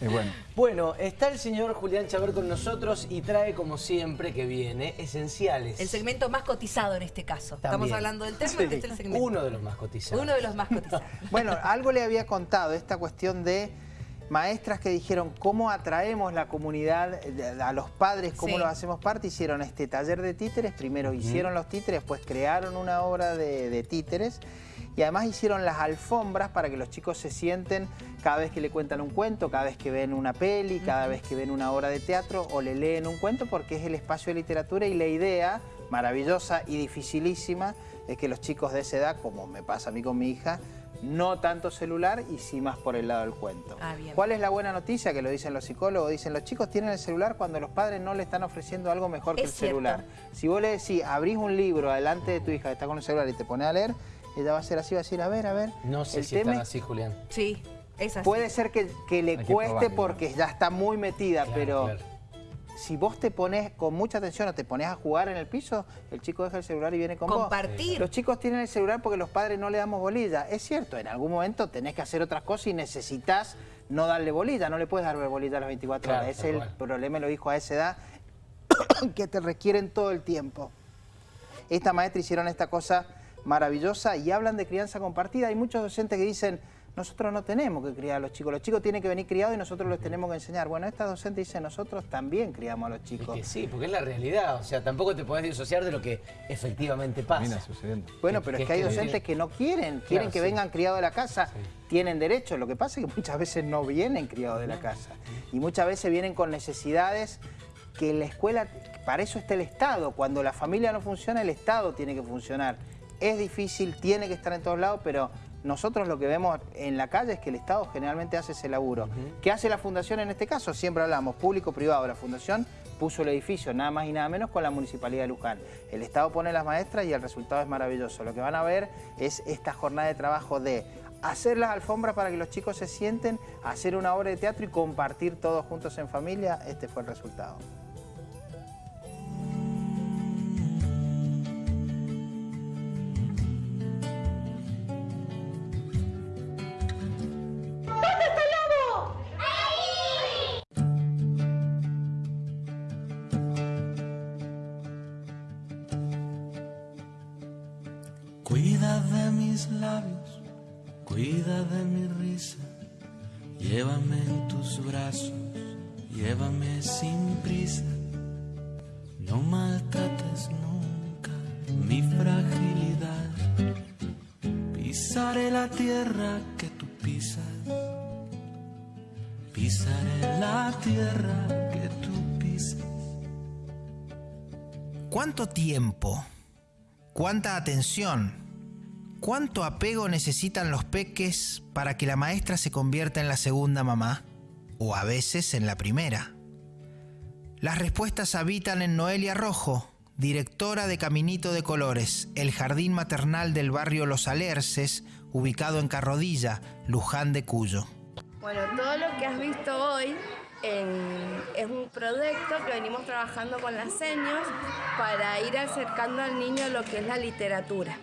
bueno. bueno, está el señor Julián Chaver con nosotros y trae, como siempre que viene, esenciales. El segmento más cotizado en este caso. Estamos hablando del tema, este es el segmento. Uno de los más cotizados. Uno de los más cotizados. bueno, algo le había contado, esta cuestión de maestras que dijeron cómo atraemos la comunidad, a los padres, cómo los hacemos parte, hicieron este taller de títeres, primero hicieron los títeres, después crearon una obra de títeres y además hicieron las alfombras para que los chicos se sienten cada vez que le cuentan un cuento, cada vez que ven una peli, cada vez que ven una obra de teatro o le leen un cuento porque es el espacio de literatura y la idea maravillosa y dificilísima es que los chicos de esa edad, como me pasa a mí con mi hija, no tanto celular y sí más por el lado del cuento. Ah, ¿Cuál es la buena noticia? Que lo dicen los psicólogos, dicen los chicos tienen el celular cuando los padres no le están ofreciendo algo mejor que el celular. Si vos le decís, abrís un libro adelante de tu hija que está con el celular y te pone a leer, ella va a ser así, va a decir, a ver, a ver. No sé si tema así, Julián. Sí, es así. Puede ser que, le cueste porque ya está muy metida, pero... Si vos te pones con mucha atención o te pones a jugar en el piso, el chico deja el celular y viene con Compartir. Los chicos tienen el celular porque los padres no le damos bolilla. Es cierto, en algún momento tenés que hacer otras cosas y necesitas no darle bolilla. No le puedes dar bolilla a las 24 horas. Ese es el problema, lo dijo a esa edad, que te requieren todo el tiempo. Esta maestra hicieron esta cosa maravillosa y hablan de crianza compartida. Hay muchos docentes que dicen, nosotros no tenemos que criar a los chicos, los chicos tienen que venir criados y nosotros los tenemos que enseñar. Bueno, esta docente dice, nosotros también criamos a los chicos. sí, porque es la realidad, o sea, tampoco te podés disociar de lo que efectivamente pasa. Bueno, pero es, que, hay docentes que no quieren, quieren que vengan criados de la casa, tienen derecho, lo que pasa es que muchas veces no vienen criados de la casa y muchas veces vienen con necesidades que la escuela, para eso está el Estado, cuando la familia no funciona, el Estado tiene que funcionar es difícil, tiene que estar en todos lados, pero nosotros lo que vemos en la calle es que el Estado generalmente hace ese laburo. ¿Qué hace la Fundación en este caso? Siempre hablamos público-privado. La Fundación puso el edificio, nada más y nada menos, con la Municipalidad de Luján. El Estado pone las maestras y el resultado es maravilloso. Lo que van a ver es esta jornada de trabajo de hacer las alfombras para que los chicos se sienten, hacer una obra de teatro y compartir todos juntos en familia. Este fue el resultado. Labios, cuida de mi risa, llévame en tus brazos, llévame sin prisa, no maltrates nunca mi fragilidad, pisaré la tierra que tú pisas, pisaré la tierra que tú pisas. ¿Cuánto tiempo? ¿Cuánta atención? ¿Cuánto apego necesitan los peques para que la maestra se convierta en la segunda mamá? O a veces en la primera. Las respuestas habitan en Noelia Rojo, directora de Caminito de Colores, el jardín maternal del barrio Los Alerces, ubicado en Carrodilla, Luján de Cuyo. Bueno, todo lo que has visto hoy es un proyecto que venimos trabajando con las señas para ir acercando al niño lo que es la literatura.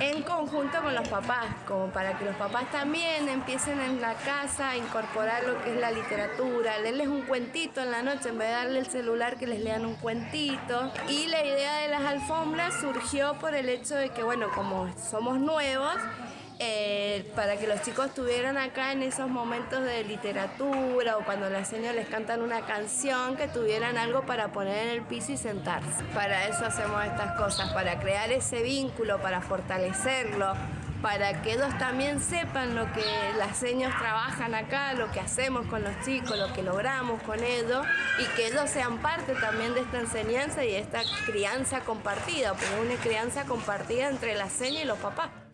En conjunto con los papás, como para que los papás también empiecen en la casa a incorporar lo que es la literatura, leerles un cuentito en la noche en vez de darle el celular que les lean un cuentito. Y la idea de las alfombras surgió por el hecho de que, bueno, como somos nuevos, eh, para que los chicos estuvieran acá en esos momentos de literatura o cuando las señas les cantan una canción, que tuvieran algo para poner en el piso y sentarse. Para eso hacemos estas cosas, para crear ese vínculo, para fortalecerlo, para que ellos también sepan lo que las señas trabajan acá, lo que hacemos con los chicos, lo que logramos con ellos y que ellos sean parte también de esta enseñanza y de esta crianza compartida, porque una crianza compartida entre la seña y los papás.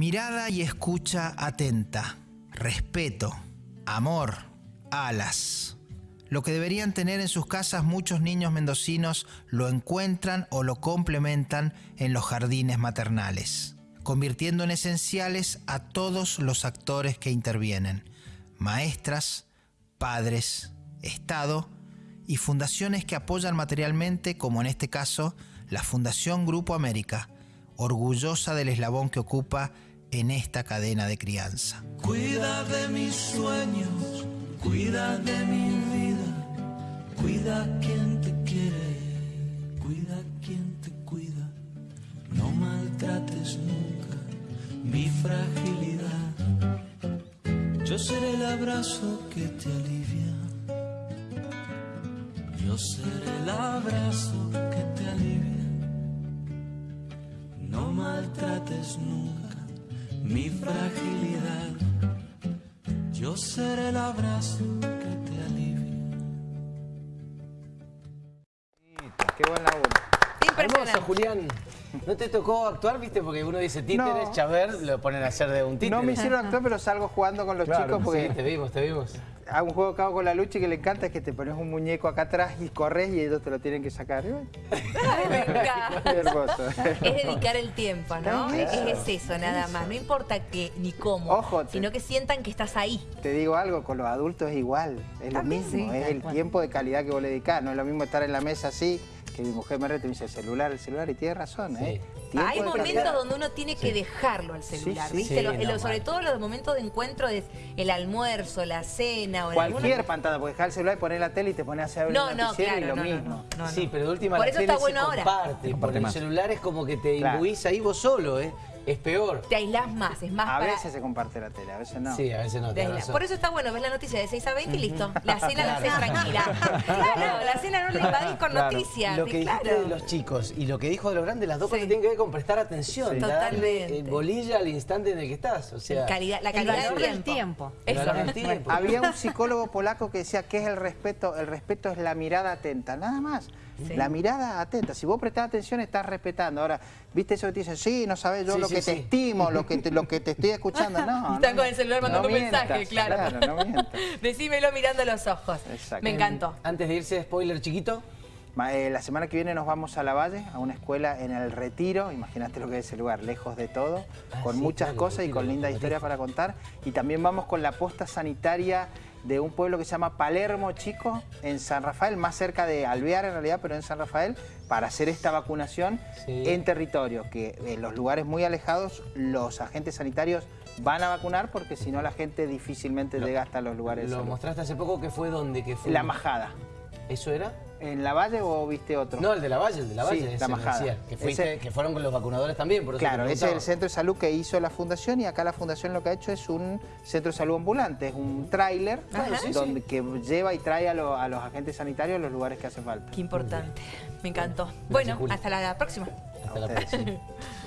Mirada y escucha atenta, respeto, amor, alas. Lo que deberían tener en sus casas muchos niños mendocinos lo encuentran o lo complementan en los jardines maternales, convirtiendo en esenciales a todos los actores que intervienen, maestras, padres, Estado y fundaciones que apoyan materialmente, como en este caso la Fundación Grupo América, orgullosa del eslabón que ocupa en esta cadena de crianza. Cuida de mis sueños, cuida de mi vida, cuida quien te quiere, cuida quien te cuida, no maltrates nunca mi fragilidad. Yo seré el abrazo que te alivia, yo seré el abrazo que te alivia, no maltrates nunca mi fragilidad. Yo seré el abrazo que te alivia. Qué buen laburo. Hermoso, Julián. ¿No te tocó actuar, viste? Porque uno dice títeres, No. Chaver, lo ponen a hacer de un títere. No me hicieron actuar, pero salgo jugando con los Claro, chicos porque sí, te vimos, te vimos. Hago un juego que hago con la lucha y que le encanta es que te pones un muñeco acá atrás y corres y ellos te lo tienen que sacar. Y bueno, Ay, me encanta. Qué hermoso. Es dedicar el tiempo, ¿no? Es, es eso, nada más. No importa que ni cómo, Ojo, te- sino que sientan que estás ahí. Te digo algo, con los adultos es igual, es lo mismo, sí, es el cual. tiempo de calidad que vos le dedicás. No es lo mismo estar en la mesa así, que mi mujer me reta y me dice el celular, el celular, y tiene razón, ¿eh? Tiempo Hay momentos donde uno tiene que dejarlo al celular, sí, ¿viste? sí, Lo- no, lo- sobre mal. todo los momentos de encuentro de el almuerzo, la cena o Cualquier alguna- pantalla, porque dejar el celular y poner la tele y te pones a hacer No, el no, noticiero claro, y lo no, no, mismo. no, no, sí, pero de última Por la eso tele está bueno se ahora. comparte. Por el celular es como que te Claro. imbuís ahí vos solo, ¿eh? Es peor. Te aislás más, es más A para... veces se comparte la tele, a veces no. Sí, a veces no te. Por eso está bueno, ves la noticia de 6 a 20 y listo. La cena la haces tranquila. Claro, la cena no la invadís con Claro. noticias. Lo que sí, dijiste claro. de los chicos y lo que dijo de los grandes, las dos Sí. cosas tienen que ver con prestar atención, Sí. Totalmente. bolilla al instante en el que estás. O sea, Calidad- la El calidad valor del del tiempo. tiempo. el Eso. valor del tiempo. Había un psicólogo polaco que decía que es el respeto, el respeto es la mirada atenta, nada más. Sí. La mirada atenta. Si vos prestás atención, estás respetando. Ahora, ¿viste eso que te dicen? Sí, no sabes yo Sí, lo sí, que te estimo, lo que te, lo que te estoy escuchando. No, Están no, con el celular mandando no mensajes, mientas, claro. Claro, no. Decímelo mirando los ojos. Exacto. Me encantó. Antes de irse, spoiler chiquito. Eh, la semana que viene nos vamos a La Valle, a una escuela en el Retiro. Imagínate lo que es ese lugar, lejos de todo, Ah, con sí, muchas claro, cosas y con linda historia para contar. Y también vamos con la posta sanitaria de un pueblo que se llama Palermo Chico, en San Rafael, más cerca de Alvear en realidad, pero en San Rafael, para hacer esta vacunación Sí. en territorio, que en los lugares muy alejados los agentes sanitarios van a vacunar porque si no la gente difícilmente llega hasta los lugares Lo mostraste hace poco que fue donde que fue. La Majada. ¿Eso era? ¿En La Valle o viste otro? No, el de la Valle, el de la Sí, Valle. La ese me Majada. decía, que, fuiste, Ese- que fueron con los vacunadores también, por eso Claro, ese es el centro de salud que hizo la fundación y acá la fundación lo que ha hecho es un centro de salud ambulante, es un tráiler sí, donde que lleva y trae a, lo- a los agentes sanitarios a los lugares que hace falta. Qué importante. Me encantó. bueno, hasta la próxima. Hasta la próxima.